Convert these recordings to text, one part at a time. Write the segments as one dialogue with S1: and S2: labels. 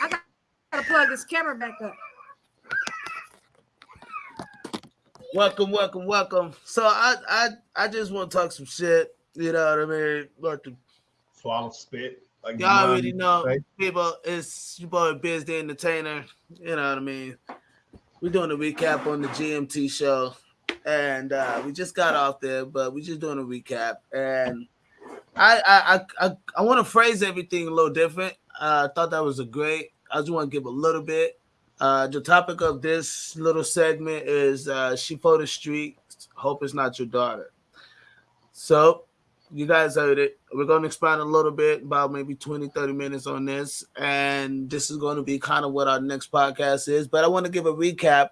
S1: I gotta plug this camera back up.
S2: Welcome, welcome, welcome. So I I I just want to talk some shit. You know what I mean? Like the,
S3: Swallow spit. Like
S2: y'all already know,
S3: used to say.
S2: people. It's your boy Biz the Entertainer. You know what I mean? We're doing a recap on the GMT show, and uh, we just got off there, but we're just doing a recap. And I I I I, I want to phrase everything a little different. I thought that was a great. I just want to give a little bit. Uh, the topic of this little segment is uh, she for the street. Hope it's not your daughter. So you guys heard it. We're going to expand a little bit, about maybe 20, 30 minutes on this. And this is going to be kind of what our next podcast is. But I want to give a recap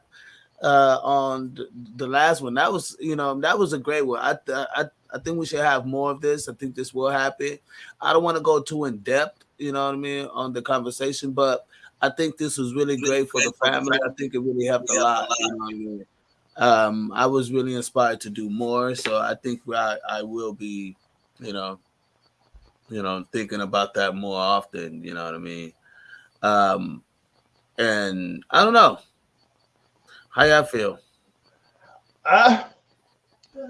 S2: uh, on the, the last one. That was, you know, that was a great one. I, I, I think we should have more of this. I think this will happen. I don't want to go too in depth, you know what I mean, on the conversation, but I think this was really great for the family. I think it really helped a lot. You know what I mean? Um, I was really inspired to do more, so I think I, I will be, you know, you know, thinking about that more often. You know what I mean? Um, and I don't know how y'all feel.
S3: Uh,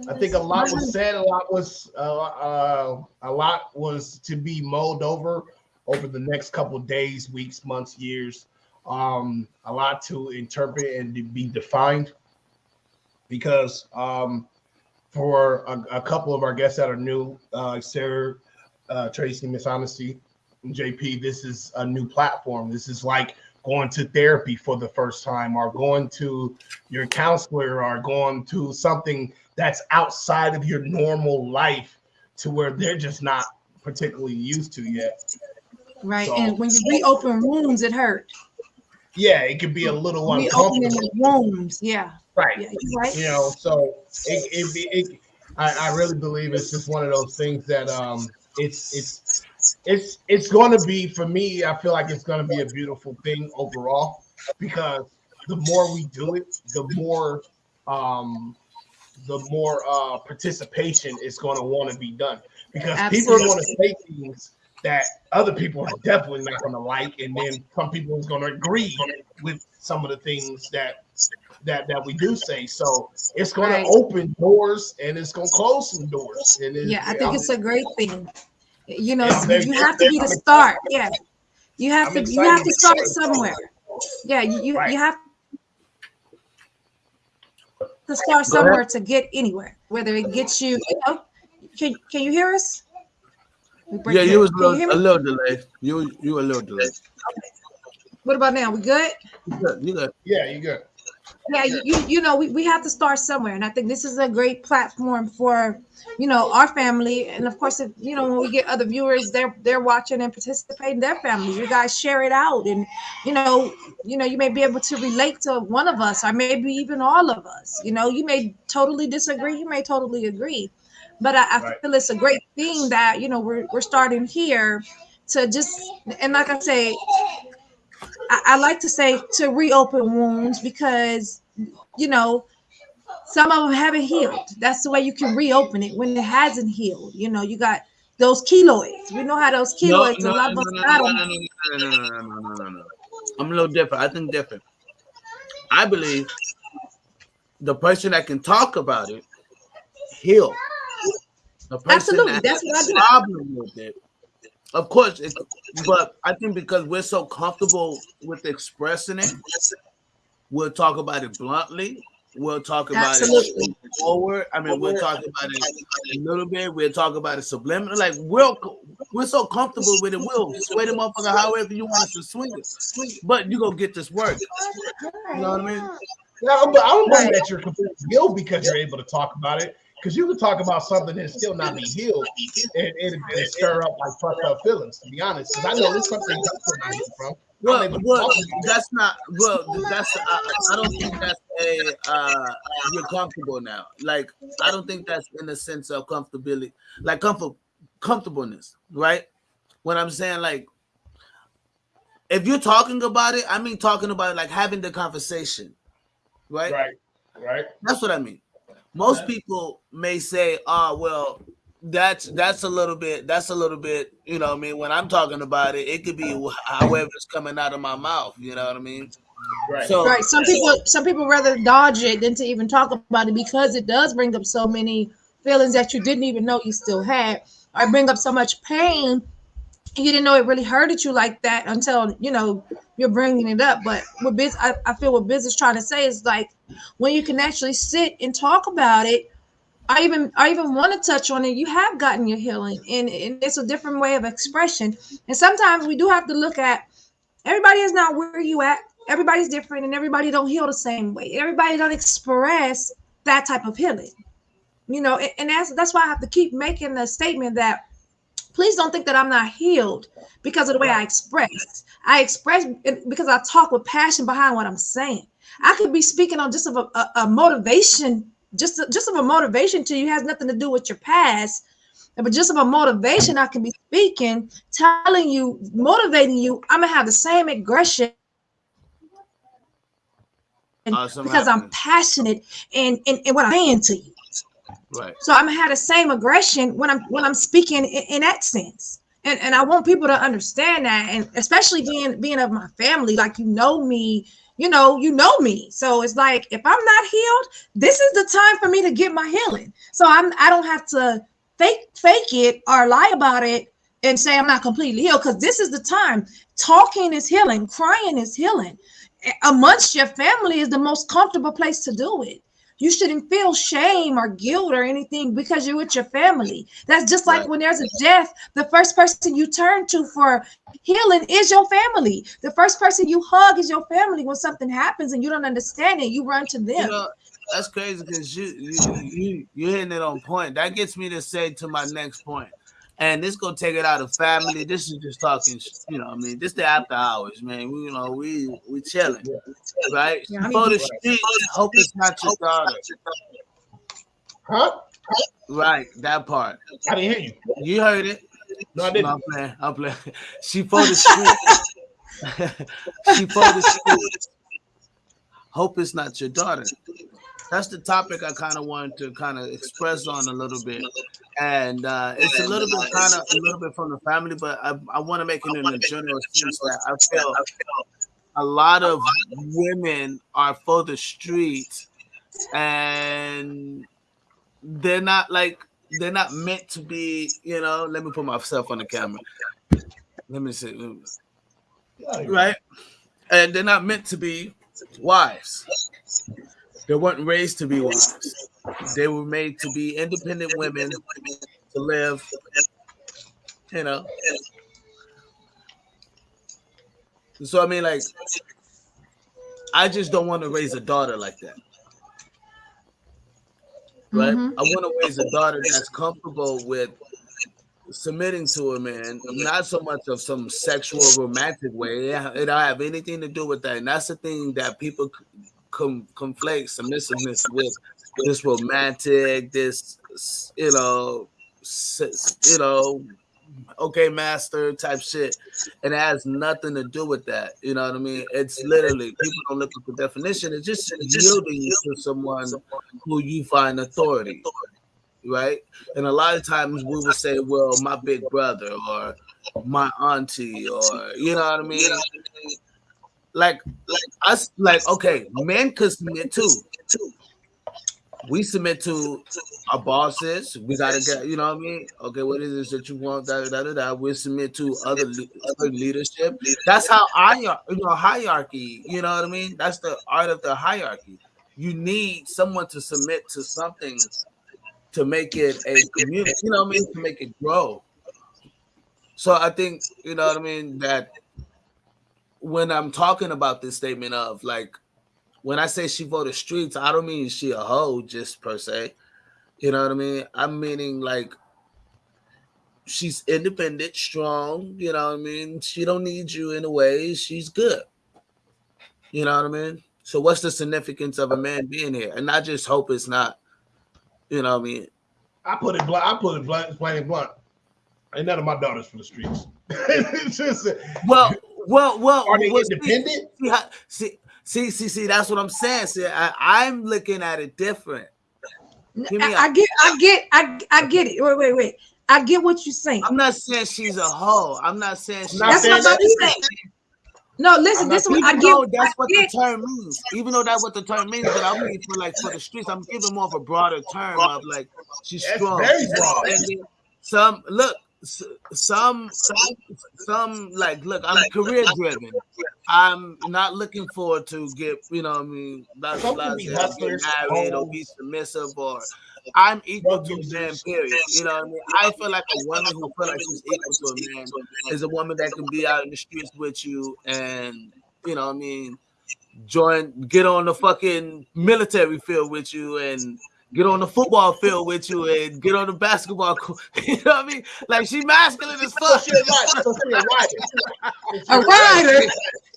S3: I think a lot was said. A lot was uh, uh, a lot was to be mulled over over the next couple days, weeks, months, years. Um, a lot to interpret and to be defined because um, for a, a couple of our guests that are new, uh, Sarah, uh, Tracy, Miss Honesty, JP, this is a new platform. This is like going to therapy for the first time or going to your counselor or going to something that's outside of your normal life to where they're just not particularly used to yet.
S1: Right.
S3: So-
S1: and when you reopen wounds, it hurt.
S3: Yeah, it could be a little uncomfortable.
S1: wounds. Yeah.
S3: Right.
S1: Yeah. You right?
S3: You know, so it, it, it I, I really believe it's just one of those things that um it's it's it's it's going to be for me i feel like it's going to be a beautiful thing overall because the more we do it the more um the more uh participation is going to want to be done because people are going to say things that other people are definitely not going to like and then some people is going to agree with some of the things that that that we do say so it's going
S1: Right.
S3: to open doors and it's going to close some doors and it's,
S1: Yeah, I think it's a great thing. You know,
S3: Yeah, very-
S1: you have to be the start. Yeah. You have
S3: I'm
S1: to you have to
S3: to
S1: start
S3: start
S1: somewhere. Yeah, you you,
S3: Right.
S1: you have to start somewhere to get anywhere. Whether it gets you, you know, can can you hear us? We
S2: Yeah, you was a
S1: you
S2: little, a little delay. You you a little delayed.
S1: What about now? We good?
S2: You good, you good.
S3: yeah you good
S1: yeah you, you you know we, we have to start somewhere and i think this is a great platform for you know our family and of course if, you know when we get other viewers they're they're watching and participating their families you guys share it out and you know you know you may be able to relate to one of us or maybe even all of us you know you may totally disagree you may totally agree but i, I
S3: Right.
S1: feel it's a great thing that you know we're, we're starting here to just and like i say I, I like to say to reopen wounds because you know some of them haven't healed. That's the way you can reopen it when it hasn't healed. You know, you got those keloids. We know how those keloids. a lot of us got 'em.
S2: no, no, no, no, no, no, no, no. I'm a little different. I think different. I believe the person that can talk about it heal. The person
S1: Absolutely,
S2: that
S1: that's
S2: has
S1: what I
S2: a
S1: do.
S2: problem with it. Of course, it, but I think because we're so comfortable with expressing it, we'll talk about it bluntly. We'll talk about
S1: Absolutely.
S2: it forward. I mean, we'll talk about it a little bit. We'll talk about it subliminal. Like we're we're so comfortable with it. We'll sway the motherfucker however you want us to swing it. But you gonna get this work. You know what I mean?
S3: Yeah, but I don't believe that you're completely healed because you're able to talk about it. Because you can talk about something and still not be healed, and it, it stir up like fucked up feelings. To be honest, because I know there's something I'm still not healed from.
S2: Well, well,
S3: talk about it.
S2: that's not. Well, that's. I, I don't think that's a. Uh, you're comfortable now. Like I don't think that's in the sense of comfortability, like comfort, comfortableness, right? When I'm saying like, if you're talking about it, I mean talking about it like having the conversation, right?
S3: right, right.
S2: That's what I mean. Most people may say, "Ah, well, that's that's a little bit that's a little bit you know what i mean when i'm talking about it it could be however it's coming out of my mouth you know what i mean
S3: Right.
S2: so
S1: Right. Some people some people rather dodge it than to even talk about it because it does bring up so many feelings that you didn't even know you still had, or bring up so much pain you didn't know it really hurted you like that until you know you're bringing it up. But what biz I, I feel what biz is trying to say is like when you can actually sit and talk about it. I even I even want to touch on it. You have gotten your healing, and, and it's a different way of expression. And sometimes we do have to look at everybody is not where you at everybody's different and everybody don't heal the same way everybody don't express that type of healing you know and, and that's that's why i have to keep making the statement that please don't think that i'm not healed because of the way i express. I express because i talk with passion behind what i'm saying. I could be speaking on just of a, a, a motivation just just of a motivation to you has nothing to do with your past but just of a motivation i can be speaking telling you motivating you i'm gonna have the same aggression
S2: Awesome
S1: because I'm passionate and and in what I'm saying to you.
S2: Right
S1: So I'm gonna have the same aggression when I'm when I'm speaking in, in that sense. And and I want people to understand that, and especially being being of my family, like you know me, you know, you know me. So it's like if I'm not healed, this is the time for me to get my healing. So I'm I don't have to fake fake it or lie about it and say I'm not completely healed because this is the time. Talking is healing, crying is healing. Amongst your family is the most comfortable place to do it. You shouldn't feel shame or guilt or anything because you're with your family. That's just like
S2: Right.
S1: when there's a death, the first person you turn to for healing is your family. The first person you hug is your family when something happens and you don't understand it. You run to
S2: you
S1: them.
S2: know that's crazy because you you you you're hitting it on point that gets me to say to my next point and this gonna take it out of family this is just talking you know i mean this the after hours man we you know we we chilling right
S1: Yeah, I mean-
S2: for the street hope it's not your daughter
S3: Huh?
S2: right that part
S3: I didn't hear you.
S2: you heard it
S3: No, I didn't.
S2: I'm playing. I'm playing. She for the street. she for the street. Hope it's not your daughter. That's the topic I kind of wanted to kind of express on a little bit, and uh, it's a little bit kind of a little bit from the family, but I, I want to make it in a general sense that I feel a lot of women are for the street, and they're not like they're not meant to be. You know, let me put myself on the camera. Let me see. Right, and they're not meant to be wives. They weren't raised to be wives. They were made to be independent women to live, you know. So I mean, like, I just don't want to raise a daughter like that. Right?
S1: Mhm.
S2: I want to raise a daughter that's comfortable with submitting to a man, not so much of some sexual romantic way. Yeah, it don't have anything to do with that. And that's the thing that people com- conflate submissiveness with this romantic, this you know, you know, okay, master type shit. And it has nothing to do with that. You know what I mean? It's literally people don't look at the definition. It's just yielding to someone who you find authority, right? And a lot of times we will say, "Well, my big brother," or "my auntie," or you know what I mean? Like, like us, like okay, men could submit too. We submit to our bosses. We gotta get, you know what I mean? Okay, what is this that you want? Da, da, da, da. We submit to other, other leadership. That's how I, you know, hierarchy. You know what I mean? That's the art of the hierarchy. You need someone to submit to something to make it a community. You know what I mean? To make it grow. So I think you know what I mean that when I'm talking about this statement of like when I say she voted streets, I don't mean she a hoe just per se. You know what I mean? I'm meaning like she's independent, strong. You know what I mean? She don't need you in a way. She's good. You know what I mean? So what's the significance of a man being here? And I just hope it's not. You know what I mean?
S3: I put it blunt. I put it blunt, plain and blunt. Ain't none of my daughters from the streets. it's just,
S2: Well, well, well.
S3: are they
S2: well,
S3: independent?
S2: See, see, see, see, see, that's what I'm saying. See, I, I'm looking at it different.
S1: I, I get, I get, I, I get it. Wait, wait, wait. I get what you're saying.
S2: I'm not saying she's a hoe. I'm not saying she's
S3: not
S1: That's what I'm saying. No, listen, this is what I get.
S2: that's
S1: I
S2: what
S1: get-
S2: the term means. Even though that's what the term means, but I'm mean for like for the streets, I'm giving more of a broader term of like she's
S3: That's
S2: strong.
S3: very broad.
S2: Some look, s- some some some like look, I'm career driven. I'm not looking forward to get you know what I mean blah,
S3: Some
S2: blah,
S3: be
S2: get married or be submissive or I'm equal to a man. Period. You know what I mean? I feel like a woman who feel like she's equal to a man is a woman that can be out in the streets with you and you know what I mean join get on the fucking military field with you and get on the football field with you and get on the basketball court. You know what I mean? Like she masculine as fuck.
S3: she a rider. She a rider.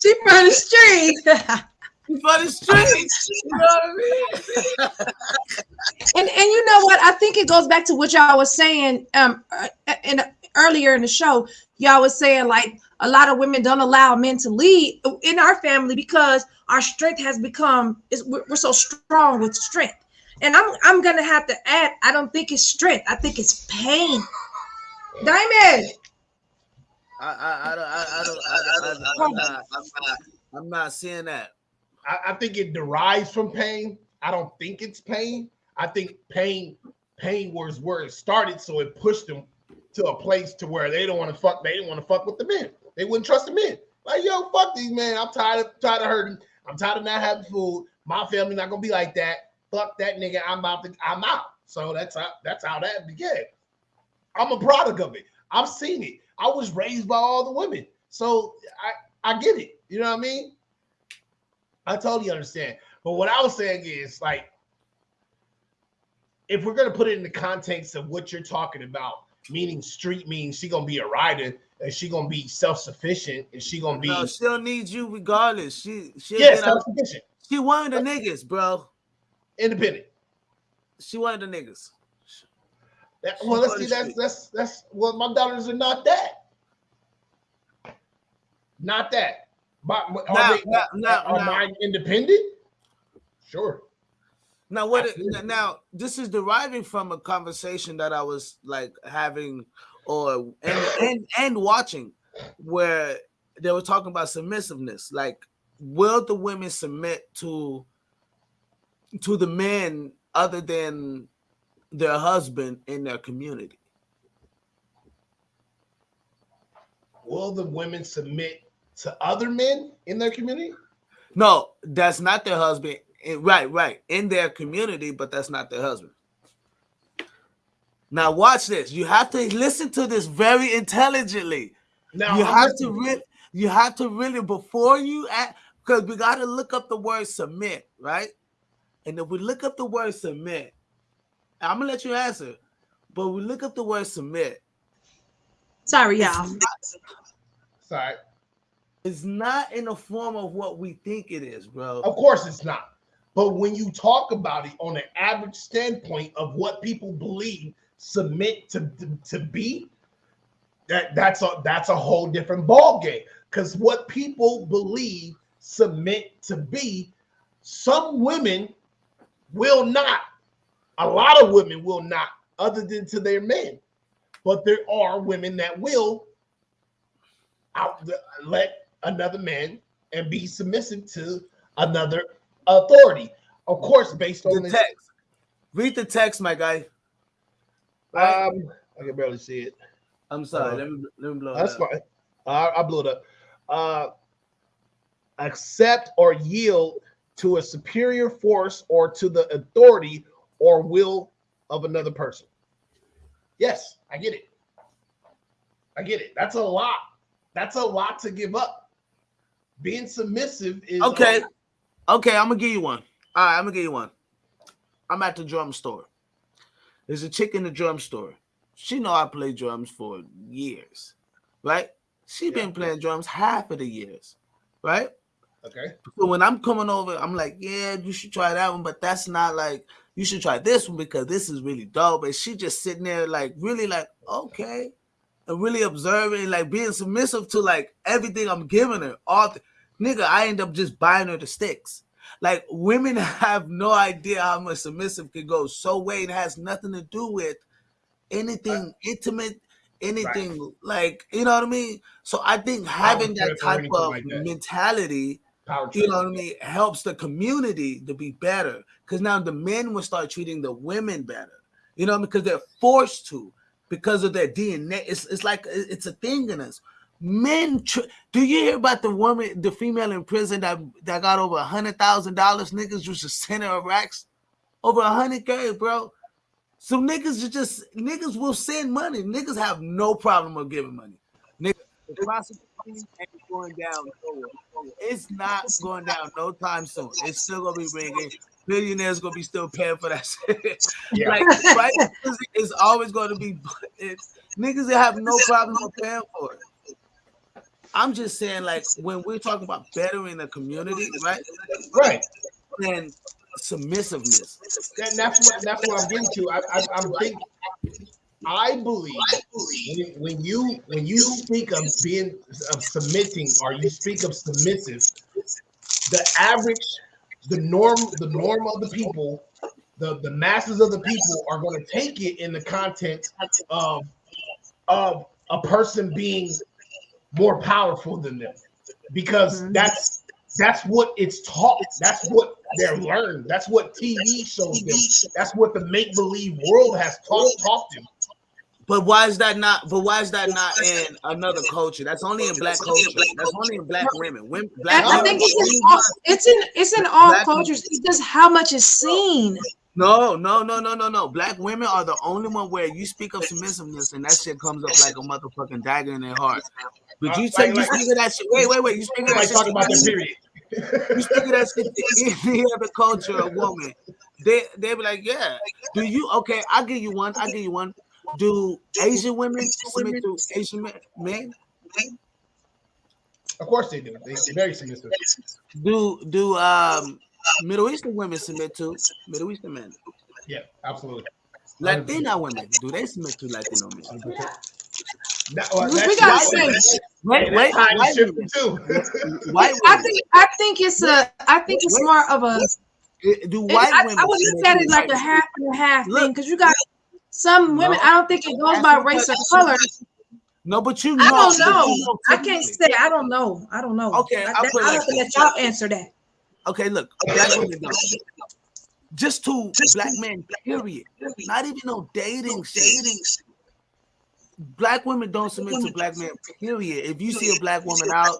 S1: She from the street.
S2: She for the streets. You know what I mean?
S1: And and you know what? I think it goes back to what y'all was saying um uh, in earlier in the show. Y'all was saying like a lot of women don't allow men to lead in our family because our strength has become is we're, we're so strong with strength. And I'm I'm gonna have to add. I don't think it's strength. I think it's pain. Diamond.
S2: I, I, I don't, I, I don't, I, I, I, I'm, not, I'm not, I'm not seeing that.
S3: I, I think it derives from pain. I don't think it's pain. I think pain, pain was where it started, so it pushed them to a place to where they don't want to fuck. They didn't want to fuck with the men. They wouldn't trust the men. Like, yo, fuck these men. I'm tired of tired of hurting. I'm tired of not having food. My family not gonna be like that. Fuck that nigga. I'm about to. I'm out. So that's how that's how that began. I'm a product of it. I've seen it. I was raised by all the women, so I I get it. You know what I mean? I totally understand. But what I was saying is like, if we're gonna put it in the context of what you're talking about, meaning street means she gonna be a rider and she gonna be self-sufficient and she gonna be
S2: No, she don't need you regardless. She, she,
S3: yeah, self-sufficient,
S2: she one of the niggas, bro.
S3: Independent.
S2: She one of the niggas.
S3: That- well, let's see. That's that's that's well, my daughters are not that. Not that. But are
S2: Now,
S3: they
S2: now, now,
S3: are
S2: now,
S3: mine independent? Sure.
S2: now what?
S3: Absolutely.
S2: now this is deriving from a conversation that I was like having, or and and and watching, where they were talking about submissiveness. Like, will the women submit to to the men other than their husband in their community?
S3: Will the women submit to other men in their community?
S2: No, that's not their husband. Right, right. In their community, but that's not their husband. Now watch this. You have to listen to this very intelligently.
S3: Now
S2: you
S3: I'm
S2: have to really you have to really before you act because we got to look up the word submit, right? And if we look up the word submit, I'm gonna let you answer, but we look up the word submit.
S1: Sorry, y'all.
S3: Sorry.
S2: It's not in the form of what we think it is, bro.
S3: Of course it's not. But when you talk about it on an average standpoint of what people believe submit to, to, to be, that that's a that's a whole different ball game. Because what people believe submit to be, some women will not. A lot of women will not, other than to their men. But there are women that will out let another man and be submissive to another authority. Of course, based on
S2: The
S3: this.
S2: text. Read the text, my guy.
S3: Um, I can barely see it.
S2: I'm sorry.
S3: Uh,
S2: let me let me blow it
S3: That's
S2: up.
S3: fine. I, I blew it up. Uh, accept or yield to a superior force or to the authority or will of another person. Yes, I get it. I get it. That's a lot. That's a lot to give up. Being submissive is
S2: Okay. Okay, I'm gonna give you one. All right, I'm gonna give you one. I'm at the drum store. There's a chick in the drum store. She know I play drums for years, right? She been playing drums half of the years, right?
S3: Okay.
S2: So when I'm coming over, I'm like, yeah, you should try that one, but that's not like you should try this one because this is really dope. And she just sitting there like really like, okay. And really observing, like being submissive to like everything I'm giving her. All nigga, I end up just buying her the sticks. Like women have no idea how much submissive can go so way. It has nothing to do with anything intimate, anything like you know what I mean. So I think having that type of
S3: like that.
S2: mentality,
S3: Power
S2: you know what I mean, helps the community to be better. Because now the men will start treating the women better. You know, because they're forced to because of their DNA. It's it's like it's a thing in us. Men, do you hear about the woman, the female in prison that that got over a hundred thousand dollars? Niggas used to send her racks over a hundred k, bro. So niggas are just niggas will send money. Niggas have no problem with giving money. Niggas, the prostitution ain't going down. It's not going down no time soon. It's still gonna be ringing. Billionaires gonna be still paying for that shit.
S3: Yeah.
S2: like right, it's always gonna be. It's, niggas that have no problem paying for it. I'm just saying, like when we're talking about bettering the community, right?
S3: right.
S2: And submissiveness.
S3: And that's what that's what I'm getting to. I, I, I'm think I believe when, when you when you speak of being of submitting or you speak of submissive, the average, the norm, the norm of the people, the the masses of the people are going to take it in the content of of a person being more powerful than them because
S1: Mhm.
S3: that's that's what it's taught. That's what they're learned. That's what TV shows them. That's what the make believe world has taught taught them.
S2: But why is that not? But why is that not in another culture? That's only in black culture. That's only in black women. Women, black
S1: I, I think it's in all, it's in it's in all
S2: Black-
S1: cultures. It's just how much is seen.
S2: No, no, no, no, no, no. Black women are the only one where you speak of submissiveness and that shit comes up like a motherfucking dagger in their heart. But you
S3: Uh,
S2: say
S3: like-
S2: you speak of that shit. Wait, wait, wait. You speak of that shit.
S3: talking about the period.
S2: You speak of that shit to any other culture or woman. They they be like, yeah. Do you okay? I'll give you one. I'll give you one. Do Asian women submit to Asian men? men?
S3: Of course they do. They, very submissive.
S2: Do do um Middle Eastern women submit to Middle Eastern men?
S3: Yeah, absolutely.
S2: Latina women, do they submit to Latino men?
S3: That- well,
S1: We- we gotta say-
S2: Wait,
S3: and
S2: wait, white women.
S3: too.
S2: White
S1: I think I think it's a I think it's more of a
S2: Do
S1: I,
S2: white
S1: I
S2: women?
S1: would look
S2: submit
S1: at it like a half and a half
S2: Look.
S1: thing because you got some women.
S2: No.
S1: I don't think it goes by race or color.
S2: No, but you know.
S1: I don't know.
S2: you know
S1: I can't say. I don't know. I don't know.
S2: Okay,
S1: I,
S2: I'll
S1: that,
S2: put
S1: I'll
S2: like
S1: have to
S2: this.
S1: let y'all answer that.
S2: Okay, look, black women don't. Just to black men, period. Not even no dating shit. Black women don't submit to black men, period. If you see a black woman out,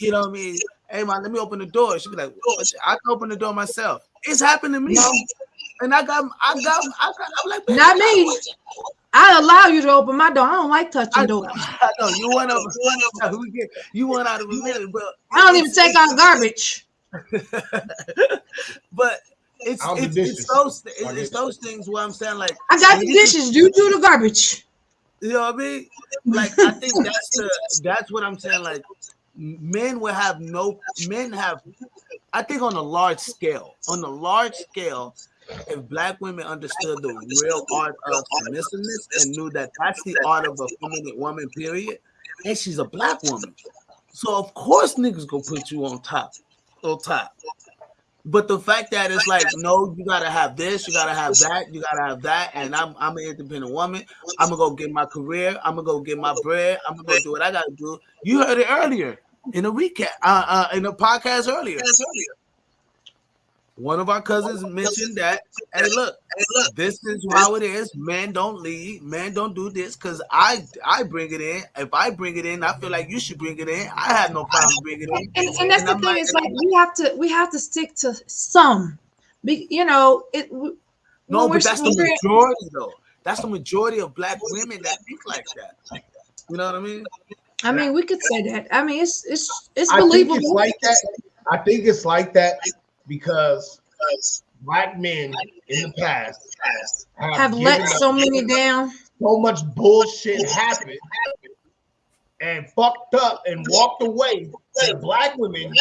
S2: you know what I mean? Hey man, let me open the door. She'll be like, "What I can open the door myself. It's happened to me. And I got, I got, I got, I'm like,
S1: Not me. I allow you to open my door. I don't like touching
S2: I,
S1: doors.
S2: I know you want to, you want to, we get, you want out of a minute, but
S1: I don't even take out garbage.
S2: but it's it's, it's those it's, it's those things where I'm saying like
S1: I got the dishes. You do the garbage.
S2: You know what I mean? Like I think that's the that's what I'm saying. Like men will have no men have. I think on a large scale, on a large scale, if black women understood the real art of submissiveness and knew that that's the art of a feminine woman, period, and she's a black woman, so of course niggas gonna put you on top, on top. But the fact that it's like, no, you gotta have this, you gotta have that, you gotta have that, and I'm I'm an independent woman. I'm gonna go get my career. I'm gonna go get my bread. I'm gonna go do what I gotta do. You heard it earlier in a recap, uh, uh, in a podcast earlier. One of our cousins mentioned that. Hey, look, this is how it is. Men don't leave. Men don't do this because I I bring it in. If I bring it in, I feel like you should bring it in. I have no problem bringing it in.
S1: And, and that's
S2: And
S1: the
S2: I'm
S1: thing.
S2: like-
S1: It's like we have to we have to stick to some. Be, you know it.
S2: No, but that's the
S1: we're-
S2: majority though. That's the majority of black women that think like that. You know what I mean?
S1: I mean, we could say that. I mean, it's it's it's believable.
S3: I think
S1: believable.
S3: it's like that. I think it's like that because black men in the past have,
S1: have let so many down.
S3: so much bullshit happen and fucked up and walked away that black women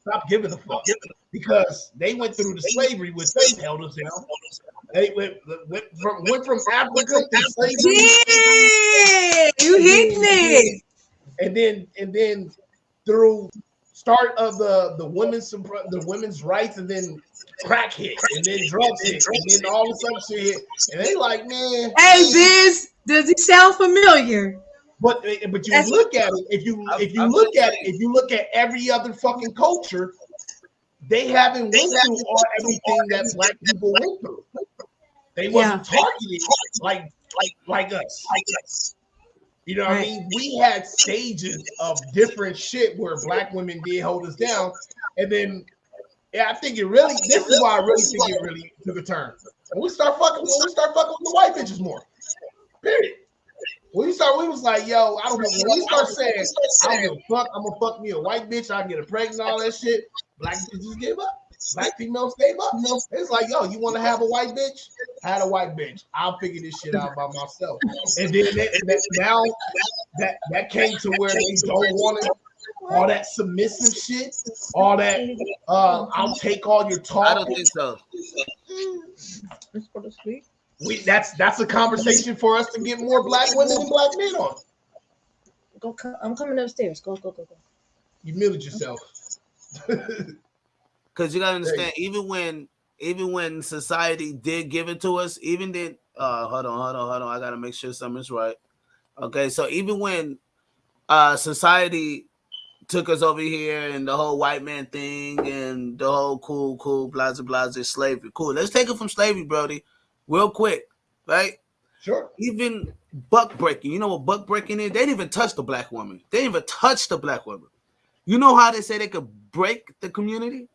S3: stop giving a fuck because they went through the slavery which they held us down. They went, went from went from Africa to slavery
S1: Yeah, you hitting it.
S3: and then and then through start of the the women's the women's rights, and then crack hit, and then drugs hit, and then all this other shit hit, and they like, man,
S1: Hey, Biz, does it sound familiar?
S3: But eh, but you
S1: That's-
S3: look at it if you if you
S2: I'm
S3: look at it if you look at every other fucking culture, they haven't went through all everything that black people went through. They wasn't targeted like like like us. Like us. You know what I mean? We had stages of different shit where black women did hold us down, and then yeah, I think it really. This is why I really think it really took a turn. When we start fucking, when we start fucking with the white bitches more. Period. When we start, we was like, yo, I don't know. When we start saying, I don't give a fuck, I'm gonna fuck me a white bitch, I get a pregnant, all that shit. Black bitches gave up. Black females gave up. It's like, yo, you want to have a white bitch? Had a white bitch. I'll figure this shit out by myself. And then that, that, now that that came to where they don't want it. All that submissive shit, all that uh, I'll take all your talk.
S2: I don't think so.
S1: Let's go to sleep.
S3: We that's that's a conversation for us to get more black women and black men on.
S1: Go. co- I'm coming upstairs. Go. Go. Go. Go.
S3: You muted yourself.
S2: Because you gotta understand, even when even when society did give it to us, even then uh hold on, hold on, hold on. I gotta make sure something's right. Okay, so even when uh society took us over here and the whole white man thing and the whole cool, cool, blah blah blah slavery. Cool. Let's take it from slavery, Brody, real quick, right?
S3: Sure.
S2: Even buck breaking, you know what buck breaking is? They didn't even touch the black woman. They didn't even touch the black woman. You know how they say they could break the community?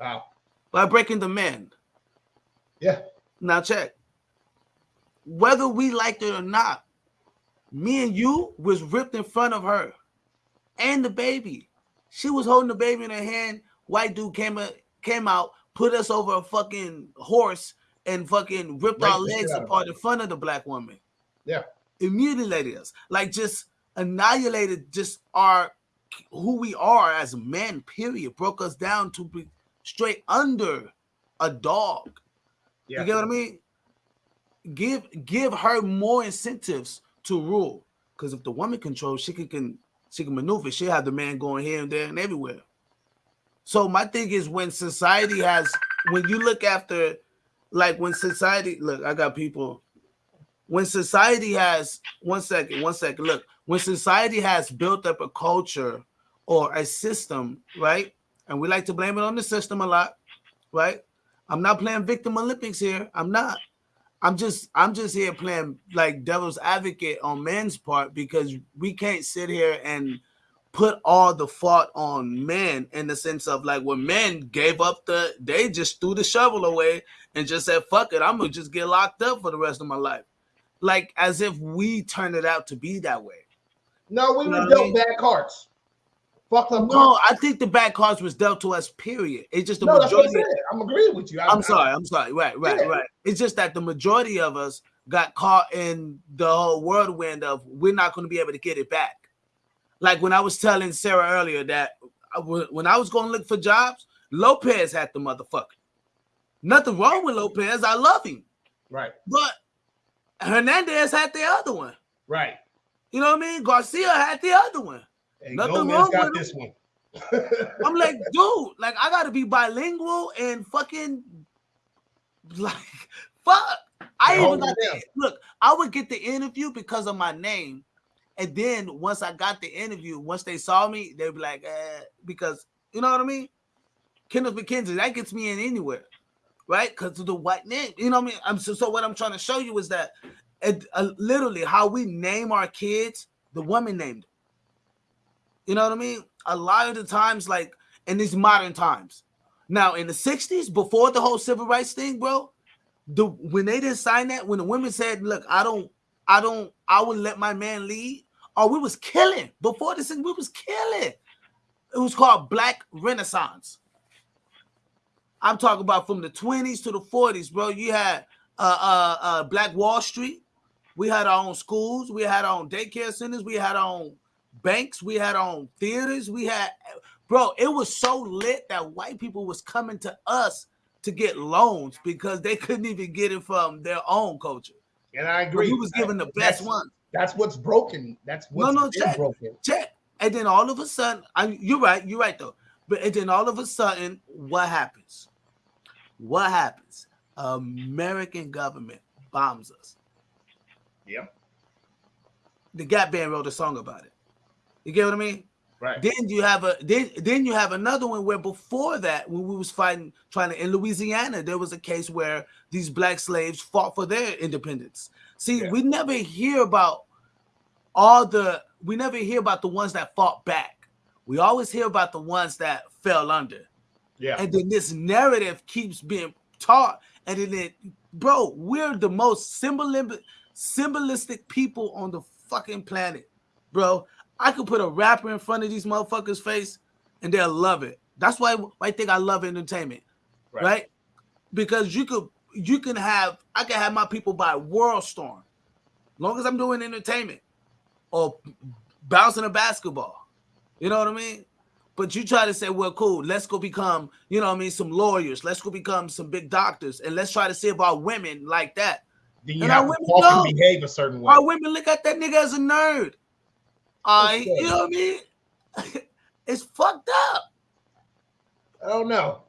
S3: Wow.
S2: by breaking the men.
S3: Yeah.
S2: Now check. Whether we liked it or not, me and you was ripped in front of her and the baby. She was holding the baby in her hand. White dude came a- came out, put us over a fucking horse, and fucking ripped
S3: Raped
S2: our legs apart in front of the black woman.
S3: Yeah.
S2: It mutilated us, like just annihilated just our who we are as men. Period. Broke us down to be straight under a dog.
S3: Yeah.
S2: You get what I mean? Give give her more incentives to rule. Because if the woman controls, she can, can she can maneuver. She'll have the man going here and there and everywhere. So my thing is when society has when you look after like when society look, I got people when society has one second, one second. Look, when society has built up a culture or a system, right? And we like to blame it on the system a lot, right? I'm not playing victim Olympics here. I'm not. I'm just I'm just here playing like devil's advocate on men's part because we can't sit here and put all the fault on men in the sense of like when men gave up the they just threw the shovel away and just said fuck it I'm gonna just get locked up for the rest of my life like as if we turned it out to be that way
S3: No, we
S2: You know
S3: were
S2: I
S3: dealt
S2: mean?
S3: bad cards. Fucked up
S2: no. I think the bad cards was dealt to us period it's just the
S3: No, that's what I
S2: majority.
S3: I'm agreeing with you. I-
S2: I'm sorry. I'm sorry. Right, right,
S3: Yeah.
S2: right. It's just that the majority of us got caught in the whole whirlwind of we're not going to be able to get it back. Like when I was telling Sarah earlier that I when I was going to look for jobs, Lopez had the motherfucker. Nothing wrong with Lopez. I love him,
S3: Right,
S2: but Hernandez had the other one.
S3: right.
S2: You know what I mean? Garcia had the other one.
S3: Hey,
S2: Nothing
S3: Gomez
S2: wrong
S3: got
S2: with
S3: this one.
S2: I'm like, dude, like I gotta be bilingual and fucking like fuck. I even got the, look, I would get the interview because of my name. And then once I got the interview, once they saw me, they'd be like, eh, because you know what I mean? Kenneth McKenzie, that gets me in anywhere, right? Because of the white name. You know what I mean? I'm so, so what I'm trying to show you is that it, uh, literally how we name our kids, the woman named. You know what I mean? A lot of the times, like in these modern times. Now, in the 60s, before the whole civil rights thing, bro, the when they didn't sign that, when the women said, Look, I don't, I don't, I would let my man lead, or we was killing before this thing, we was killing. It was called Black Renaissance. I'm talking about from the 20s to the 40s, bro. You had uh uh uh Black Wall Street. We had our own schools, we had our own daycare centers, we had our own banks, we had own theaters, we had bro, it was so lit that white people was coming to us to get loans because they couldn't even get it from their own culture.
S3: And I
S2: But
S3: agree.
S2: We was given the
S3: That's-
S2: best one.
S3: That's what's broken. That's what's
S2: no,
S3: been
S2: check.
S3: broken.
S2: Check. And then all of a sudden, I, you're right, you're right though. But and then all of a sudden, what happens? What happens? American government bombs us.
S3: Yep.
S2: The Gap Band wrote a song about it. You get what I mean?
S3: Right.
S2: Then you have a then then you have another one where before that, when we was fighting, trying to in Louisiana, there was a case where these black slaves fought for their independence. See,
S3: Yeah.
S2: we never hear about all the we never hear about the ones that fought back. We always hear about the ones that fell under.
S3: Yeah.
S2: And then this narrative keeps being taught. And then it, bro, we're the most symbolistic, symbolistic people on the fucking planet, bro. I could put a rapper in front of these motherfuckers' face and they'll love it. That's why I think I love entertainment,
S3: Right.
S2: right? Because you could you can have I can have my people buy World Storm, long as I'm doing entertainment or bouncing a basketball. You know what I mean? But you try to say, well, cool, let's go become, you know what I mean, some lawyers. Let's go become some big doctors. And let's try to see about women like that.
S3: Then you
S2: And
S3: have
S2: our
S3: to
S2: women
S3: walk
S2: know.
S3: and behave a certain way.
S2: Our women look at that nigga as a nerd.
S3: Okay.
S2: you know what I mean? it's fucked up.
S3: I don't know.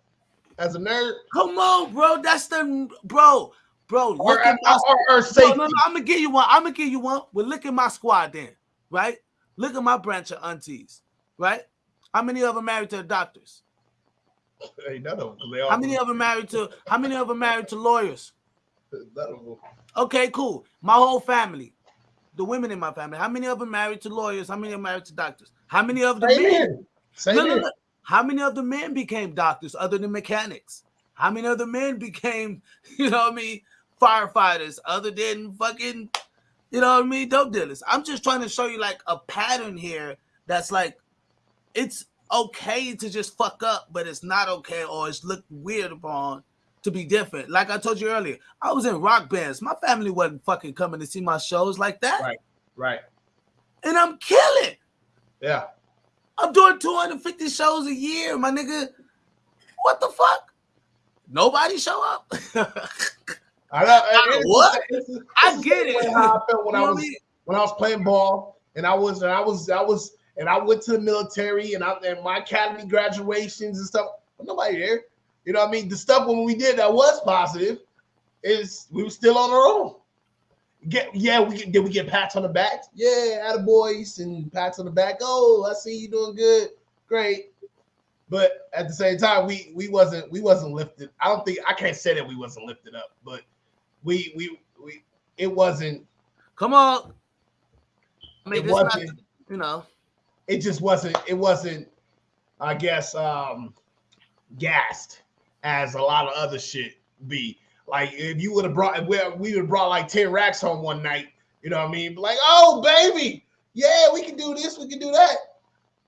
S3: As a nerd,
S2: Come on, bro. That's the bro, bro. Look
S3: or,
S2: at my
S3: or, or
S2: No,
S3: safety.
S2: no, no, I'm gonna give you one. I'm gonna give you one. Well, look at my squad then, right? Look at my branch of aunties, right? How many of them married to doctors?
S3: Ain't none of them. 'cause They all,
S2: How many of them married to? How many of them married to lawyers?
S3: none of them.
S2: Okay, cool. My whole family, the women in my family. How many of them married to lawyers? How many are married to doctors? How many of the men?
S3: Same
S2: No, no, no. How many of the men became doctors other than mechanics? How many of the men became, you know what I mean, firefighters other than fucking, you know what I mean, dope dealers? I'm just trying to show you like a pattern here that's like, it's okay to just fuck up, but it's not okay or it's looked weird upon to be different. Like I told you earlier, I was in rock bands. My family wasn't fucking coming to see my shows like that.
S3: Right. Right.
S2: And I'm killing.
S3: Yeah.
S2: I'm doing 250 shows a year, my nigga. What the fuck? Nobody show up.
S3: I know. it's-
S2: What?
S3: it's- it's
S2: I get it.
S3: How I felt when
S2: You
S3: I was
S2: I mean?
S3: when I was playing ball, and I was and I was I was and I went to the military, and I and my academy graduations and stuff. Nobody there. You know what I mean? The stuff when we did that was positive is we were still on our own. Get yeah, we did we get pats on the back? Yeah, out of boys and pats on the back. Oh, I see you doing good, great. But at the same time, we we wasn't we wasn't lifted. I don't think I can't say that we wasn't lifted up, but we we we it wasn't
S2: Come on. I mean,
S3: it
S2: this not,
S3: wasn't
S2: you know.
S3: it just wasn't it wasn't i guess um gassed as a lot of other shit be like if you would have brought well, we would have brought like 10 racks home one night you know what i mean like oh baby yeah we can do this we can do that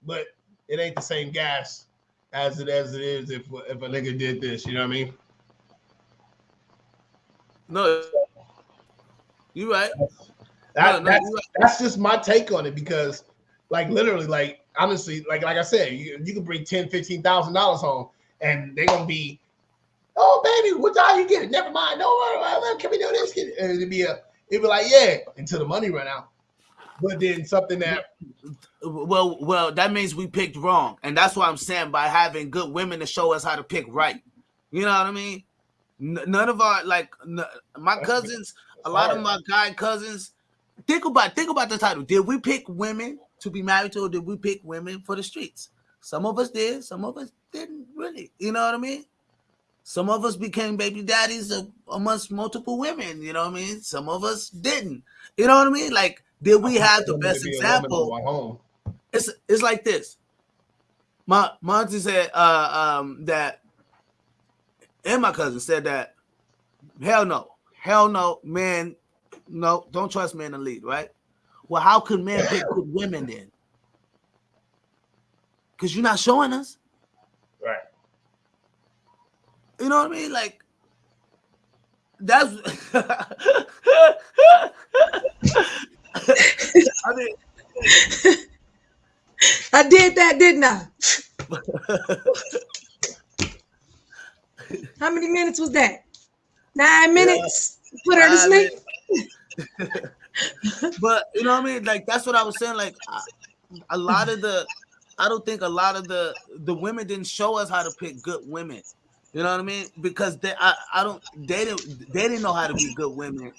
S3: but it ain't the same gas as it as it is if if a nigga did this you know what i mean
S2: No. You right.
S3: that,
S2: no, no,
S3: that's
S2: right.
S3: that's just my take on it because like literally like honestly like like i said you, you can bring 10 15 thousand dollars home and they're gonna be oh baby what time you get it never mind no can we do this Get it?" and it'd be a it'd be like yeah until the money run out but then something that
S2: Well, well, that means we picked wrong, and that's what I'm saying by having good women to show us how to pick right. You know what I mean? None of our like my cousins, a lot of my guy cousins. Think about think about the title. Did we pick women to be married to, or did we pick women for the streets? Some of us did, some of us didn't really. You know what I mean? Some of us became baby daddies of, amongst multiple women. You know what I mean? Some of us didn't. You know what I mean? Like, did we have the best
S3: be a woman to
S2: example? it's it's like this. My my auntie said uh, um, that, and my cousin said that. Hell no, hell no, man, no, don't trust men to lead, right? Well, how could men pick good women then? Because you're not showing us.
S3: right
S2: You know what I mean? Like that's. I mean,
S1: I did that, didn't I? How many minutes was that? Nine minutes. Put her to sleep.
S2: but you know what I mean? Like that's what I was saying. Like, I, a lot of the I don't think a lot of the the women didn't show us how to pick good women. You know what I mean? Because they I, I don't they didn't they didn't know how to be good women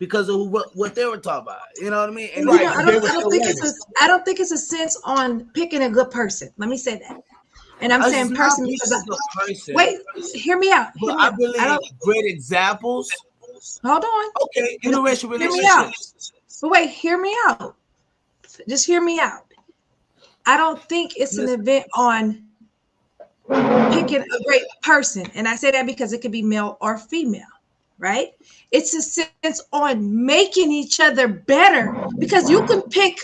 S2: because of what, what they were talking about. You know what I mean? And
S3: Right,
S1: know, I don't, I don't think it's a, I don't think it's a sense on picking a good person. Let me say that. And I'm saying person because I,
S2: person,
S1: wait, hear me out. Hear me
S2: I
S1: out.
S2: believe
S1: I
S2: great examples.
S1: hold on.
S2: Okay, interracial
S1: Hear me out.
S2: relationships.
S1: But wait, hear me out. Just hear me out. I don't think it's an event on picking a great person. And I say that because it could be male or female, right? It's a sense on making each other better because you can pick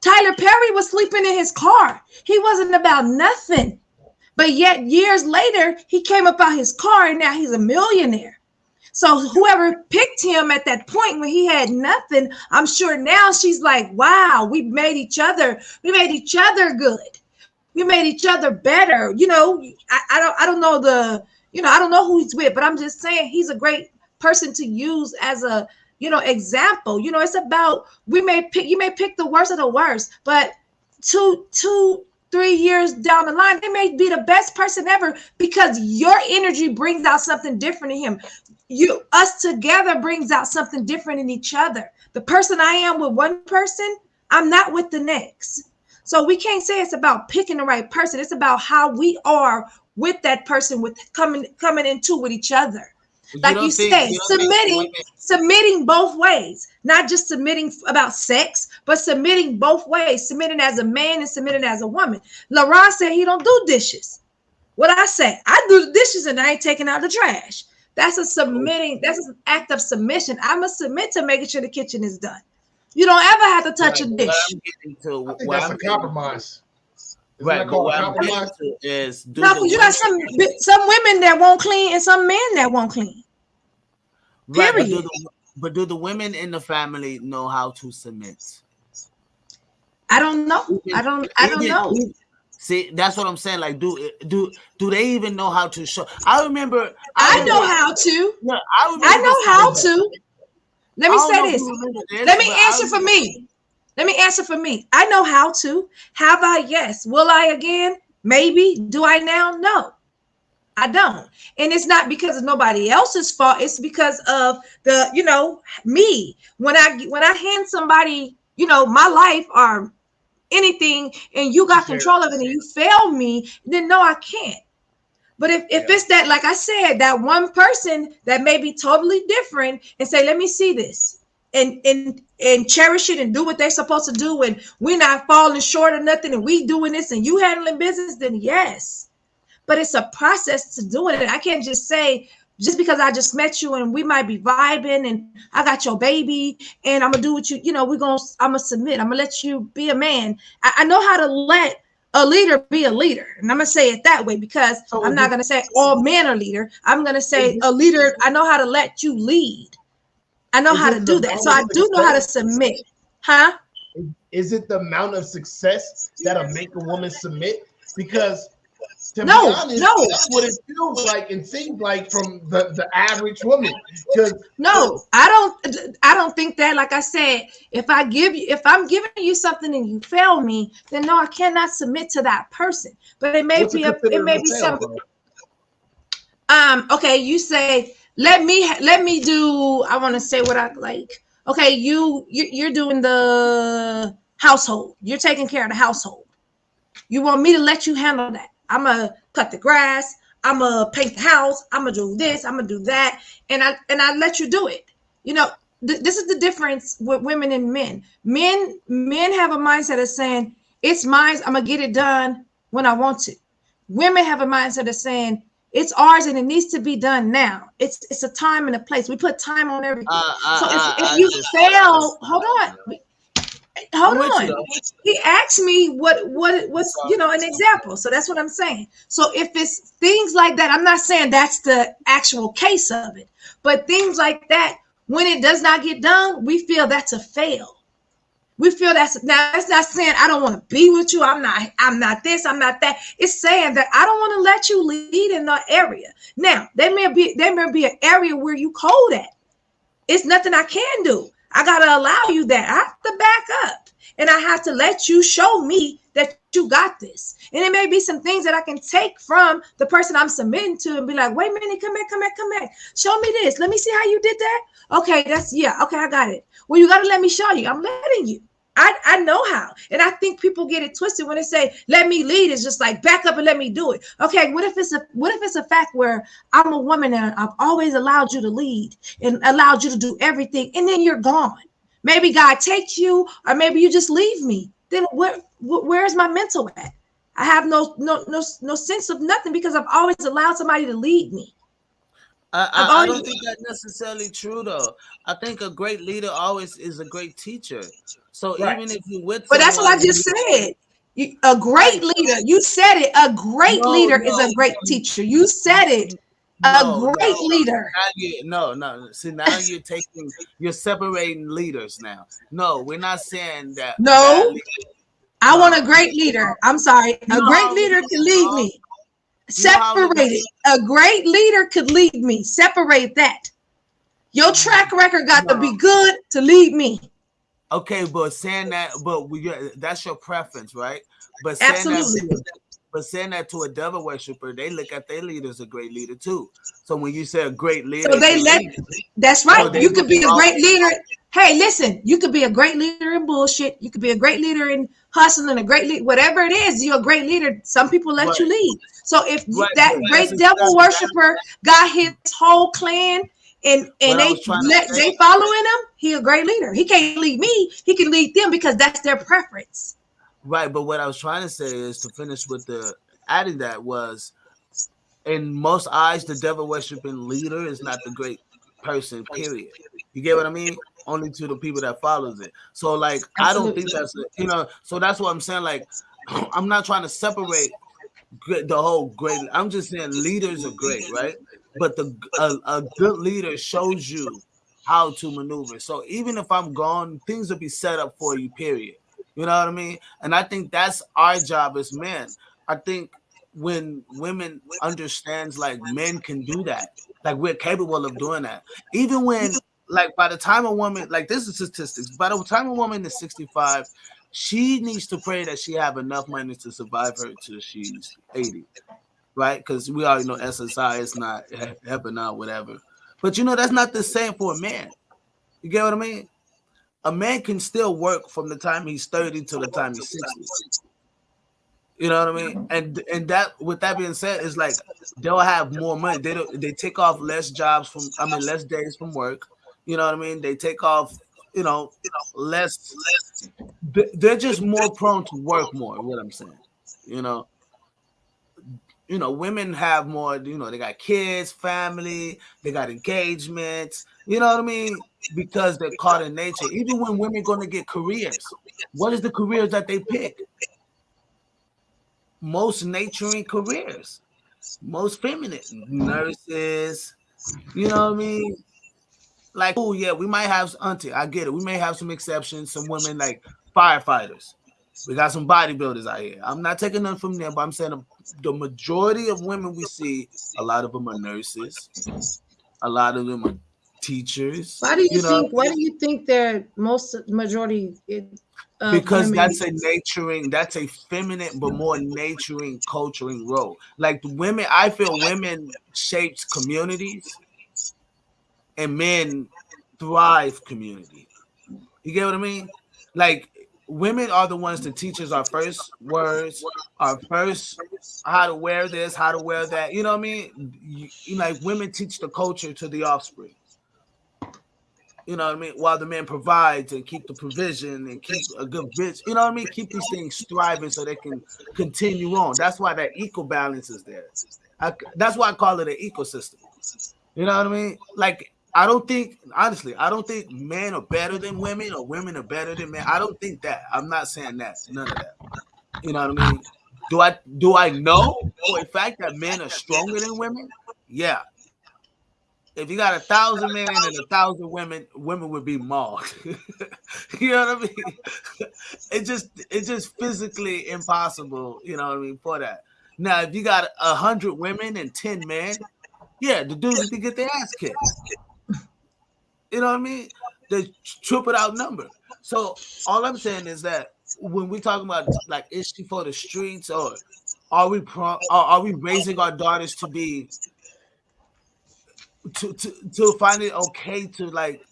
S1: Tyler Perry was sleeping in his car. He wasn't about nothing. But yet years later, he came up out his car and now he's a millionaire. So whoever picked him at that point when he had nothing, I'm sure now she's like, wow, we made each other, we made each other good. We made each other better. You know, I, I don't I don't know the, you know, I don't know who he's with, but I'm just saying he's a great person to use as a you know example. You know, it's about we may pick you may pick the worst of the worst, but two, two, three years down the line, they may be the best person ever because your energy brings out something different in him you us together brings out something different in each other the person i am with one person i'm not with the next so we can't say it's about picking the right person it's about how we are with that person with coming coming into with each other like you
S2: think-
S1: said,
S2: you think
S1: submitting, submitting both ways, not just submitting about sex, but submitting both ways, submitting as a man and submitting as a woman. LaRon said he don't do dishes. What I say, I do the dishes and I ain't taking out the trash. That's a submitting, that's an act of submission. I must submit to making sure the kitchen is done. You don't ever have to touch a
S2: What
S1: dish.
S2: I'm getting to,
S3: I think that's
S2: I'm
S3: a compromise. Isn't
S2: Right,
S3: that
S2: but
S3: called
S2: what
S3: a
S2: I'm
S3: compromise?
S2: to is do
S1: No, you got some some women that won't clean and some men that won't clean.
S2: Right, but do,
S1: Period.
S2: the, but do the women in the family know how to submit?
S1: I don't know. I don't. I don't know.
S2: See, that's what I'm saying. Like, do do do they even know how to show? I remember.
S1: I
S2: remember-
S1: know how to.
S2: Yeah, I, remember
S1: I know how to. Let me say this. Let me answer for me. Let me answer for me. I know how to. Have I? Yes. Will I again? Maybe. Do I now? No. I don't. And it's not because of nobody else's fault. It's because of the, you know, me. When I when I hand somebody, you know, my life or anything and you got control of it and you fail me, then no, I can't. But if, if
S3: Yeah.
S1: it's that, like I said, that one person that may be totally different and say, let me see this and and and cherish it and do what they're supposed to do and we're not falling short of nothing and we doing this and you handling business, then yes. But it's a process to doing it. I can't just say just because I just met you and we might be vibing and I got your baby and I'm gonna do what you, you know, we're gonna I'm gonna submit. I'm gonna let you be a man. I, I know how to let a leader be a leader. And I'm gonna say it that way because I'm not gonna say all men are leader. I'm gonna say
S3: mhm.
S1: a leader. I know how to let you lead. I know
S3: Is
S1: how to do that. So I do know how to submit. Huh?
S3: Is it the amount of success that'll make a woman submit? Because to
S1: No,
S3: be honest,
S1: no.
S3: that's what it feels like and seems like from the, the average woman.
S1: No, I don't I don't think that like I said, if I give you if I'm giving you something and you fail me, then no, I cannot submit to that person. But it may be a, it may be
S3: fail,
S1: some
S3: bro?
S1: um okay you say let me let me do i want to say what i like okay you, you you're doing the household you're taking care of the household you want me to let you handle that i'm gonna cut the grass. I'm gonna paint the house. I'm gonna do this. I'm gonna do that. And i and i let you do it. You know th- this is the difference with women and men. Men men have a mindset of saying it's mine. I'm gonna get it done when i want to. Women have a mindset of saying it's ours and it needs to be done now. It's it's a time and a place. We put time on everything.
S2: Uh, uh,
S1: so if,
S2: uh,
S1: if you fail, hold on. Hold on. He asked me what what what's you know an example. So that's what I'm saying. So if it's things like that, I'm not saying that's the actual case of it, but things like that, when it does not get done, we feel that's a fail. We feel that's now that's not saying I don't want to be with you. I'm not, I'm not this, I'm not that. It's saying that I don't want to let you lead in that area. Now, there may be there may be an area where you cold at. It's nothing I can do. I gotta allow you that. I have to back up and I have to let you show me that you got this. And it may be some things that I can take from the person I'm submitting to and be like, wait a minute, come back, come back, come back. Show me this. Let me see how you did that. Okay, that's yeah, okay, I got it. Well, you gotta let me show you. I'm letting you. I, I know how. And I think people get it twisted when they say, let me lead. It's just like back up and let me do it. Okay, what if it's a what if it's a fact where I'm a woman and I've always allowed you to lead and allowed you to do everything, and then you're gone. Maybe God takes you, or maybe you just leave me. Then where where's my mental at? I have no no no no sense of nothing because I've always allowed somebody to lead me.
S2: I, I, I, don't think that's necessarily true though. I think a great leader always is a great teacher. So right. even if you with,
S1: but that's what I just said. You, a great leader. You said it. A great no, leader no, is a great teacher. You said it. No, a great leader.
S2: You, no, no. See, now you're taking, you're separating leaders now. No, we're not saying that.
S1: No, I want a great leader. I'm sorry. A great leader can lead me. Separate it. A great leader could lead me. Separate that. Your track record got no. to be good to lead me.
S2: Okay, but saying that, but we that's your preference, right? But saying Absolutely. That, but saying that to a devil worshiper, they look at their leader as a great leader too. So when you say a great leader,
S1: so they let that's right. So you could be a great leader. Hey, listen, you could be a great leader in bullshit. You could be a great leader in hustling, a great leader, whatever it is. You're a great leader. Some people let right. you lead. So if right. that great devil worshiper got his whole clan and and they let, they following him, he a great leader. He can't lead me. He can lead them because that's their preference.
S2: Right, but what I was trying to say is to finish with the adding that was in most eyes, the devil worshiping leader is not the great person. Period. You get what I mean? Only to the people that follows it. So like, Absolutely. I don't think that's you know. So that's what I'm saying. Like, I'm not trying to separate the whole great. I'm just saying leaders are great, right? But the a, a good leader shows you how to maneuver. So even if I'm gone, things will be set up for you. Period. You know what I mean? And I think that's our job as men. I think when women understands like men can do that, like we're capable of doing that. Even when like by the time a woman like this is statistics, by the time a woman is 65, she needs to pray that she have enough money to survive her till she's 80. Right? Because we already know SSI is not helping out, whatever. But you know, that's not the same for a man. You get what I mean? a man can still work from the time he's 30 to the time he's 60. You know what I mean? And and that with that being said, is like they'll have more money. They don't they take off less jobs from I mean less days from work. You know what I mean? They take off, you know, less they're just more prone to work more, what I'm saying. You know. You know, women have more, you know, they got kids, family, they got engagements, you know what I mean? because they're caught in nature. Even when women going to get careers, what is the careers that they pick? Most naturing careers, most feminine nurses. You know what I mean? Like, oh yeah, we might have auntie. I get it. We may have some exceptions. Some women like firefighters. We got some bodybuilders out here. I'm not taking them from them, but I'm saying the majority of women we see, a lot of them are nurses. A lot of them are teachers.
S1: Why do you, you think? Why do you think they're most majority?
S2: Eh, uh, because women? that's a naturing, that's a feminine but more naturing, culturing role. Like women, I feel women shapes communities, and men thrive community. You get what I mean? Like women are the ones that teach us our first words, our first how to wear this, how to wear that. You know what I mean? You, you like women teach the culture to the offspring you know what I mean, while the man provides and keep the provision and keep a good bitch, you know what I mean, keep these things thriving so they can continue on. That's why that equal balance is there. I, that's why I call it an ecosystem. You know what I mean? Like I don't think honestly, I don't think men are better than women or women are better than men. I don't think that. I'm not saying that. None of that. You know what I mean? Do I do I know for a fact that men are stronger than women? Yeah, if you got a thousand men and a thousand women, women would be mauled. you know what I mean? It just it's just physically impossible, you know what I mean, for that. Now, if you got a hundred women and ten men, yeah, the dudes can get their ass kicked. You know what I mean? they triple outnumbered. So all I'm saying is that when we talk about like is she for the streets or are we pro- are, are we raising our daughters to be to, to to find it okay to like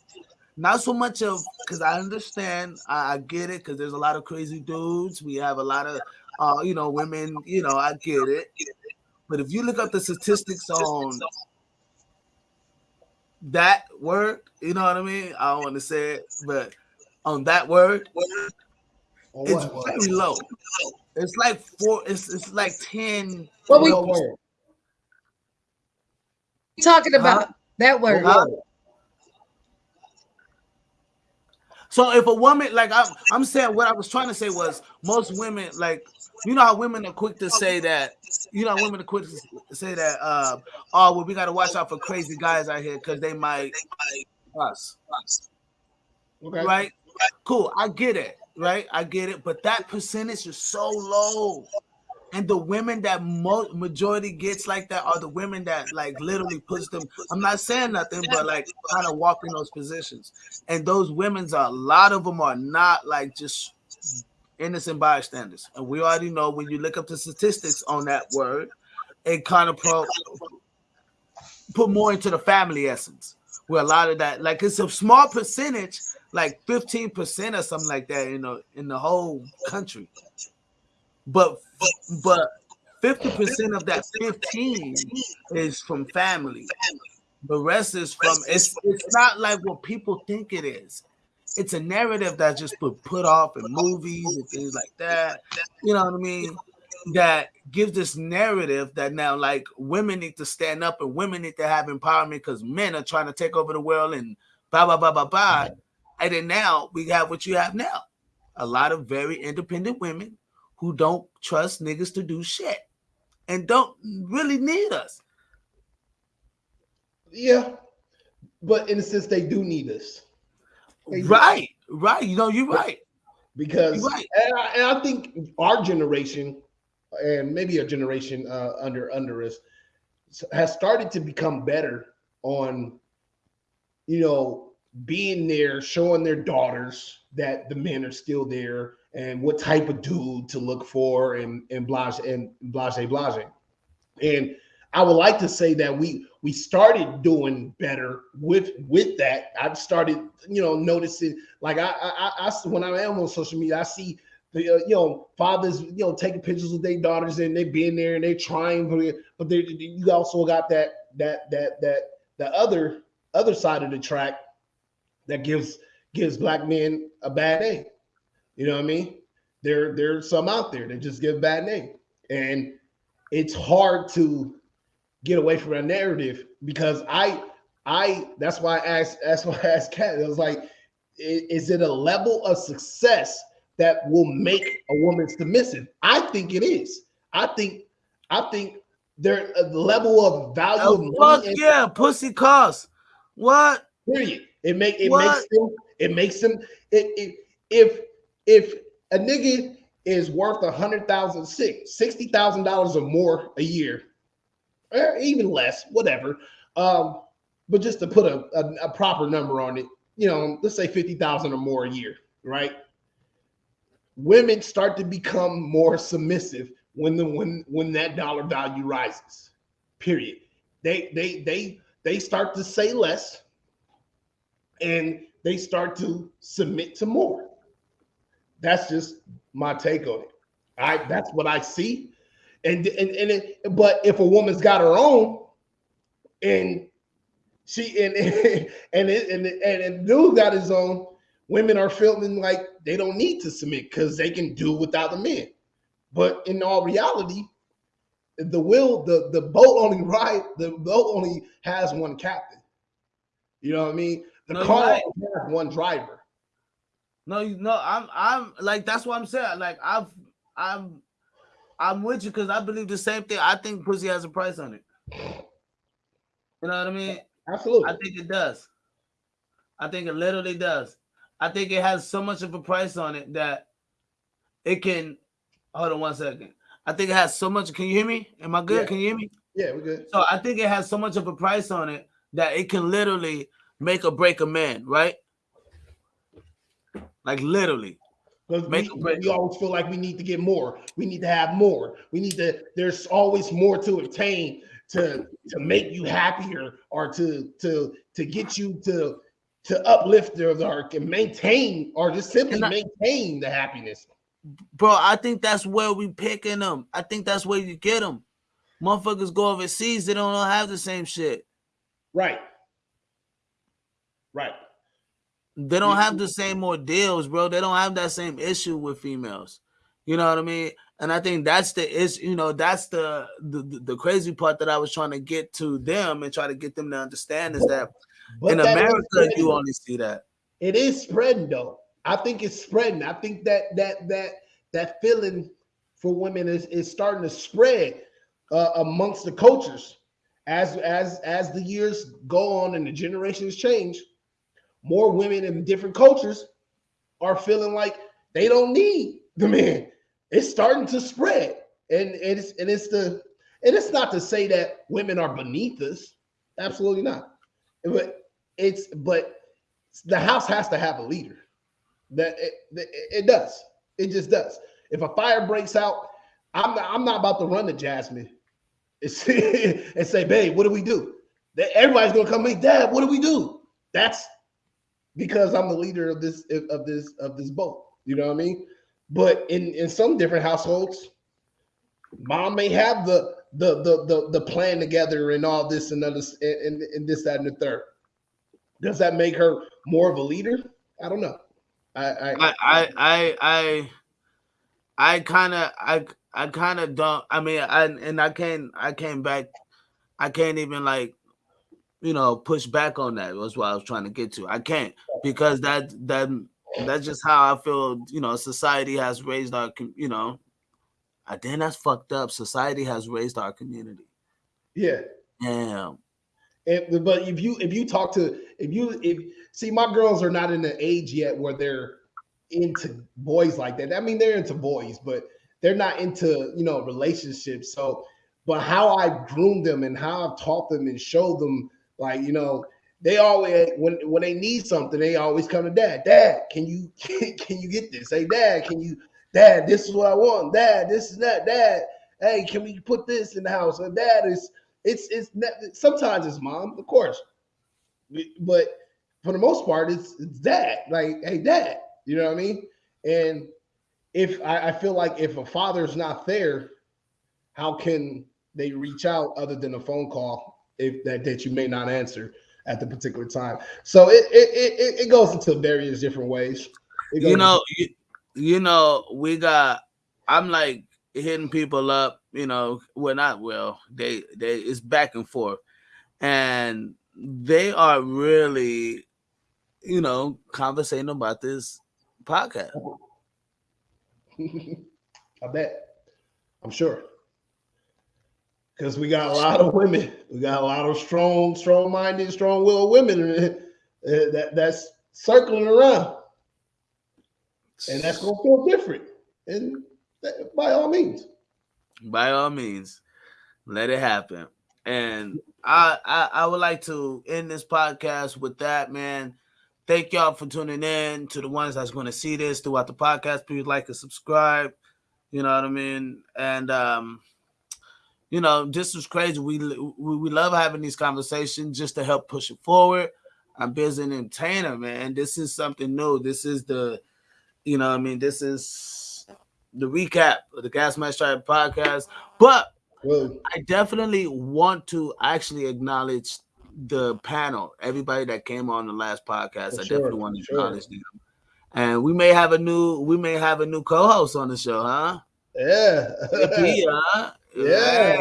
S2: not so much of because I understand I, I get it because there's a lot of crazy dudes we have a lot of uh you know women you know I get it but if you look up the statistics on that word you know what I mean I don't want to say it but on that word
S3: On
S2: it's
S3: what?
S2: very low it's like four it's it's like 10
S1: What we
S3: What word?
S1: talking about that word.
S3: What word?
S2: So if a woman, like I'm, I'm saying, what I was trying to say was most women, like you know how women are quick to say that, you know, how women are quick to say that, uh, oh, well, we got to watch out for crazy guys out here because they might us,
S3: Okay.
S2: right? Cool, I get it, right? I get it, but that percentage is so low. And the women that majority gets like that are the women that like literally push them. I'm not saying nothing, but like kind of walk in those positions. And those women's a lot of them are not like just innocent bystanders. And we already know when you look up the statistics on that word, it kind of put more into the family essence. Where a lot of that, like it's a small percentage, like 15% or something like that, you know, in the whole country. But but 50% of that 15 is from family. The rest is from it's it's not like what people think it is. It's a narrative that just put put off in movies and things like that. You know what I mean? That gives this narrative that now like women need to stand up and women need to have empowerment because men are trying to take over the world and blah blah blah blah blah. And then now we have what you have now. A lot of very independent women who don't trust niggas to do shit and don't really need us.
S3: Yeah. But in a sense, they do need us. They do.
S2: Right, right. You know, you're right.
S3: because
S2: You're right.
S3: and, I, and I think our generation and maybe a generation uh, under under us has started to become better on you know being there showing their daughters that the men are still there and what type of dude to look for and and blase and blase blase and I would like to say that we we started doing better with with that. I've started, you know, noticing like I I, I when I am on social media, I see the uh, you know fathers you know taking pictures with their daughters and they being there and they trying, but but they, you also got that that that that the other other side of the track that gives gives black men a bad name. You know what I mean? There there's some out there that just give a bad name, and it's hard to get away from that narrative because I I that's why I asked that's why I asked Kat. It was like, is it a level of success that will make a woman submissive? I think it is. I think I think there uh, a level of value of
S2: Oh, fuck
S3: money and
S2: yeah, pussy costs. What?
S3: period. It make it
S2: What?
S3: makes them it makes them it, it if if a nigga is worth a hundred thousand six sixty thousand dollars or more a year, or even less, whatever. Um, but just to put a, a, a proper number on it, you know, let's say fifty thousand or more a year, right? Women start to become more submissive when the when when that dollar value rises. Period. They they they they start to say less and they start to submit to more. That's just my take on it. I that's what I see. And and and it, but if a woman's got her own and she and and it, and and, and dude got his own, women are feeling like they don't need to submit because they can do without the men. But in all reality, the will the the boat only ride the boat only has one captain. You know what I mean? The
S2: No,
S3: car
S2: right.
S3: has one driver.
S2: No, you know, I'm I'm like that's what I'm saying. Like I've I'm I'm with you because I believe the same thing. I think pussy has a price on it. You know what I mean?
S3: Absolutely.
S2: I think it does. I think it literally does. I think it has so much of a price on it that it can hold on one second. I think it has so much. Can you hear me? Am I good?
S3: Yeah.
S2: Can you hear me?
S3: yeah, we're good.
S2: So I think it has so much of a price on it that it can literally make or break a man, right? Like literally.
S3: Because
S2: Make
S3: we, we always feel like we need to get more. We need to have more. We need to. There's always more to obtain to to make you happier or to to to get you to to uplift or, or and maintain or just simply
S2: I-
S3: maintain the happiness.
S2: Bro, I think that's where we picking them. I think that's where you get them. Motherfuckers go overseas, they don't all have the same shit.
S3: Right. Right.
S2: They don't have the same ordeals, bro. They don't have that same issue with females. You know what I mean? And I think that's the is you know that's the, the the crazy part that I was trying to get to them and try to get them to understand is that
S3: But
S2: in
S3: that
S2: America you only see that.
S3: it is spreading though. I think it's spreading. I think that that that that feeling for women is, is starting to spread uh, amongst the cultures as as as the years go on and the generations change. More women in different cultures are feeling like they don't need the man. It's starting to spread, and it's and it's the and it's not to say that women are beneath us. Absolutely not. But it's but the house has to have a leader. That it, it, does. It just does. If a fire breaks out, I'm not, I'm not about to run to Jasmine and say, and babe, what do we do? Everybody's gonna come, hey, dad, what do we do? That's because I'm the leader of this of this of this boat. You know what I mean? But in in some different households, mom may have the the the the, the plan together and all this and other and, and, this that and the third. Does that make her more of a leader? I don't know. I I,
S2: I I I I, kind of I I kind of don't. I mean, I and I can't I came back. I can't even like, you know, push back on that. That's what I was trying to get to. I can't because that that that's just how I feel. You know, society has raised our. You know, I then that's fucked up. Society has raised our community.
S3: yeah.
S2: Damn.
S3: And, but if you if you talk to if you if see my girls are not in the age yet where they're into boys like that. I mean they're into boys, but they're not into you know relationships. So, but how I groom them and how I've taught them and showed them like you know they always when when they need something they always come to dad. Dad, can you can you get this? Hey, dad, can you? Dad, this is what I want. Dad, this is that. Dad, hey, can we put this in the house? And dad is it's it's sometimes it's mom, of course, but for the most part, it's it's dad. Like, hey, dad, you know what I mean? And if I, I feel like if a father's not there, how can they reach out other than a phone call if that that you may not answer at the particular time? So it it it, it goes into various different ways.
S2: You know, you, you know, we got. I'm like hitting people up. You know, we're not well. They they it's back and forth, and they are really, you know, conversating about this podcast.
S3: I bet. I'm sure. Because we got a lot of women. We got a lot of strong, strong-minded, strong-willed women uh, that that's circling around, and that's gonna feel different. And that- by all means,
S2: By all means, let it happen. And I, I I would like to end this podcast with that, man. Thank y'all for tuning in. To the ones that's going to see this throughout the podcast, please like and subscribe. You know what I mean? And um, you know, this was crazy. We we, we love having these conversations just to help push it forward. I'm busy entertainer, man. This is something new. This is the, you know, I mean, this is the recap of the Gas Mask Tribe podcast. But
S3: well,
S2: I definitely want to actually acknowledge the panel, everybody that came on the last podcast. I
S3: sure,
S2: definitely want to
S3: for sure.
S2: acknowledge them. And we may have a new, we may have a new co-host on the show, huh?
S3: yeah,
S2: AP, huh?
S3: Yeah,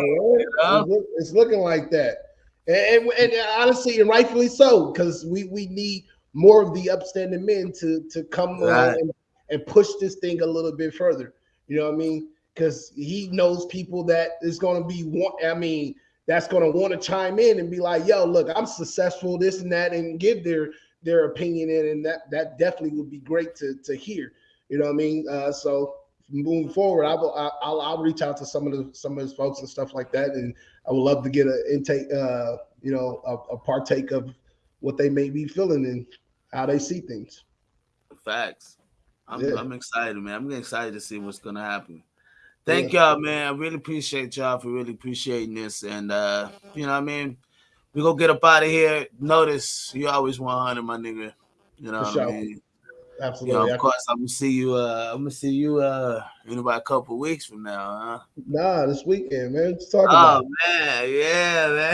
S3: look- it's looking like that, and, and, and honestly, and rightfully so, because we we need more of the upstanding men to to come
S2: Right.
S3: and, and push this thing a little bit further. You know what I mean? Because he knows people that is going to be want. I mean, that's going to want to chime in and be like, "Yo, look, I'm successful, this and that," and give their their opinion in, and that that definitely would be great to to hear. You know what I mean? Uh, so moving forward, I will I- I'll, I'll reach out to some of the some of his folks and stuff like that, and I would love to get an intake, uh, you know, a, a partake of what they may be feeling and how they see things.
S2: Facts. I'm,
S3: Yeah.
S2: I'm excited, man. I'm excited to see what's gonna happen. Thank y'all, man. I really appreciate y'all for really appreciating this. And uh, you know what I mean? We gonna get up out of here. Notice you always 100, my nigga. You know what. I mean?
S3: Absolutely.
S2: know, of course, I'm gonna see you. Uh, I'm gonna see you uh, in about a couple weeks from now, huh?
S4: Nah, this weekend, man. Let's talk
S2: Oh
S4: about.
S2: man, yeah,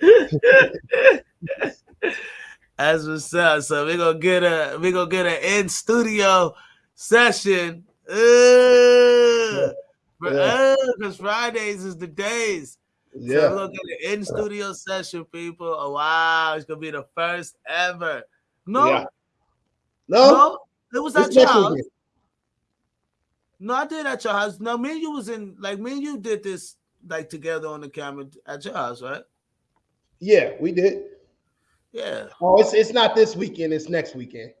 S2: man. That's what's up. So we're gonna get a we gonna get an in studio session. Uh,
S4: Yeah.
S2: because Fridays is the days.
S4: it.
S2: So we're
S4: Yeah.
S2: gonna get an in studio session, people. Oh wow, it's gonna be the first ever. No,
S4: Yeah. No,
S2: no, it was at your house. No, I did at your house. No, me and you was in like me and you did this like together on the camera at your house, right?
S4: Yeah, we did.
S2: Yeah.
S4: Oh, it's it's not this weekend. It's next weekend.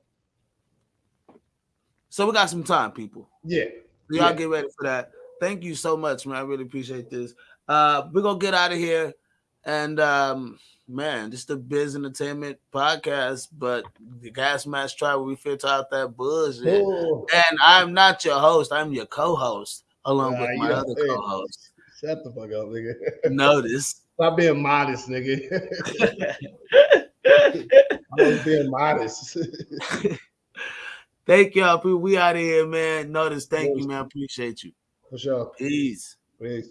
S2: So we got some time, people.
S4: Yeah.
S2: Y'all
S4: Yeah.
S2: get ready for that. Thank you so much, man. I really appreciate this. Uh, we're gonna get out of here. And um, man, this is the Biz Entertainment Podcast, but the Gas Mask Tribe where we filter out that bullshit.
S4: Oh,
S2: And I'm not your host, I'm your co-host, along
S4: Nah,
S2: with my other
S4: say
S2: co-host.
S4: shut the fuck up, nigga.
S2: Notice.
S4: Stop being modest, nigga. I'm being modest.
S2: Thank y'all, people. We out of here, man. Notice, thank you, man. Appreciate you.
S4: For sure.
S2: Peace.
S4: Peace.